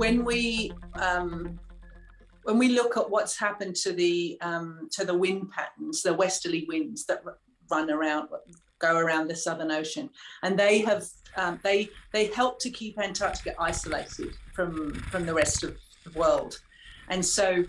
when we um, when we look at what's happened to the um, to the wind patterns, the westerly winds that run around, go around the Southern Ocean, and they have um, they they help to keep Antarctica isolated from from the rest of the world, and so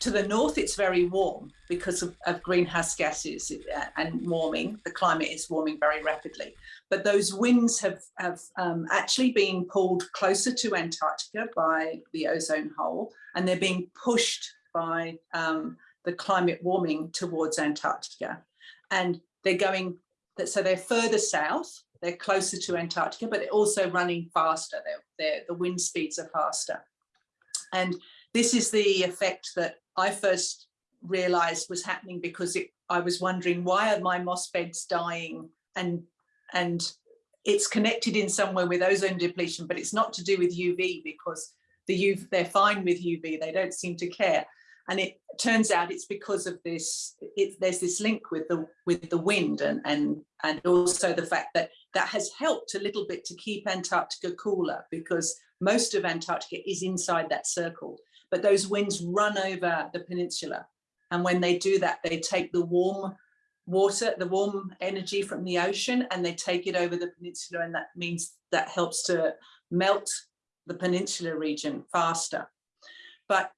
to the north it's very warm because of, of greenhouse gases uh, and warming. The climate is warming very rapidly, but those winds have have um, actually been pulled closer to Antarctica by the ozone hole, and they're being pushed by um, the climate warming towards Antarctica, and they're going so they're further south they're closer to Antarctica, but they're also running faster. They're, they're, the wind speeds are faster. And this is the effect that I first realized was happening because it, I was wondering why are my moss beds dying and and it's connected in some way with ozone depletion, but it's not to do with UV because the UV, they're fine with UV, they don't seem to care. And it turns out it's because of this, it, there's this link with the with the wind and, and, and also the fact that that has helped a little bit to keep Antarctica cooler because most of Antarctica is inside that circle, but those winds run over the peninsula. And when they do that, they take the warm water, the warm energy from the ocean, and they take it over the peninsula. And that means that helps to melt the peninsula region faster. But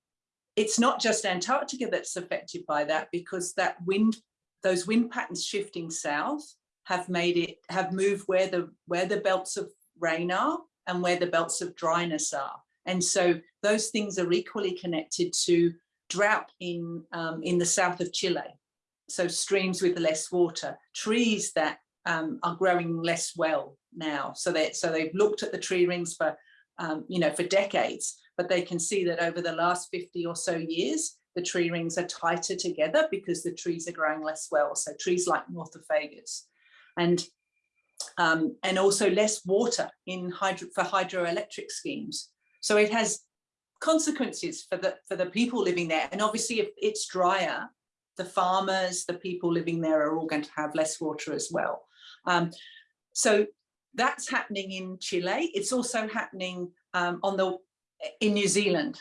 it's not just Antarctica that's affected by that because that wind, those wind patterns shifting south have made it, have moved where the, where the belts of rain are and where the belts of dryness are. And so those things are equally connected to drought in, um, in the south of Chile. So streams with less water, trees that um, are growing less well now. So they so they've looked at the tree rings for um, you know for decades, but they can see that over the last 50 or so years, the tree rings are tighter together because the trees are growing less well. So trees like Nothofagus and um, and also less water in hydro for hydroelectric schemes. So it has consequences for the for the people living there. And obviously, if it's drier, the farmers, the people living there are all going to have less water as well. Um, so that's happening in Chile. It's also happening um, on the in New Zealand.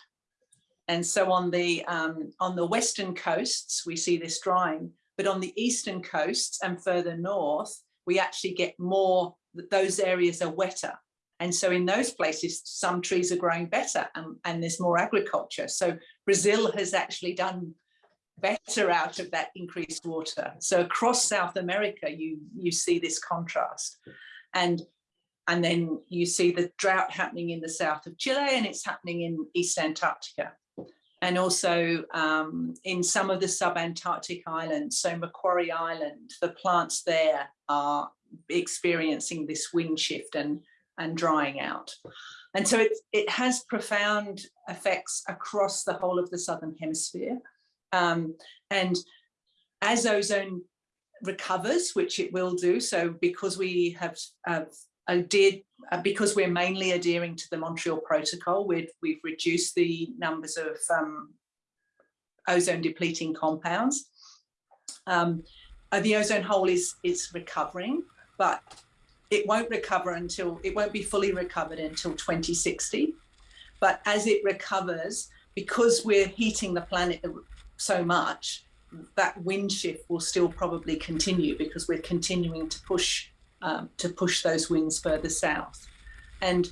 And so on the um, on the western coasts, we see this drying, but on the eastern coasts and further north, we actually get more, those areas are wetter. And so in those places, some trees are growing better and, and there's more agriculture. So Brazil has actually done better out of that increased water. So across South America, you, you see this contrast. And, and then you see the drought happening in the south of Chile and it's happening in East Antarctica. And also um, in some of the sub-Antarctic islands, so Macquarie Island, the plants there are experiencing this wind shift and and drying out. And so it, it has profound effects across the whole of the Southern Hemisphere. Um, and as ozone recovers, which it will do, so because we have, have adhered, uh, because we're mainly adhering to the Montreal Protocol, we've, we've reduced the numbers of um, ozone depleting compounds. Um, uh, the ozone hole is, is recovering, but it won't recover until, it won't be fully recovered until 2060. But as it recovers, because we're heating the planet so much, that wind shift will still probably continue because we're continuing to push um, to push those winds further south. And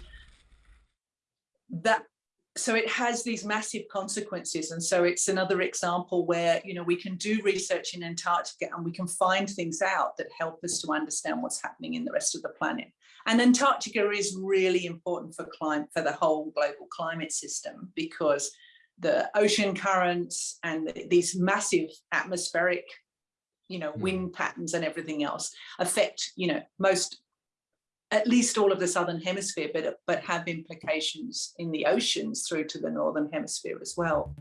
that so it has these massive consequences. And so it's another example where, you know, we can do research in Antarctica and we can find things out that help us to understand what's happening in the rest of the planet. And Antarctica is really important for climate, for the whole global climate system because the ocean currents and the, these massive atmospheric, you know, hmm. wind patterns and everything else affect, you know, most at least all of the southern hemisphere, but, but have implications in the oceans through to the northern hemisphere as well.